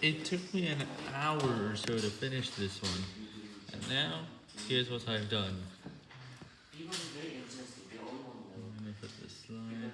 It took me an hour or so to finish this one, and now here's what I've done. I'm gonna put this slide.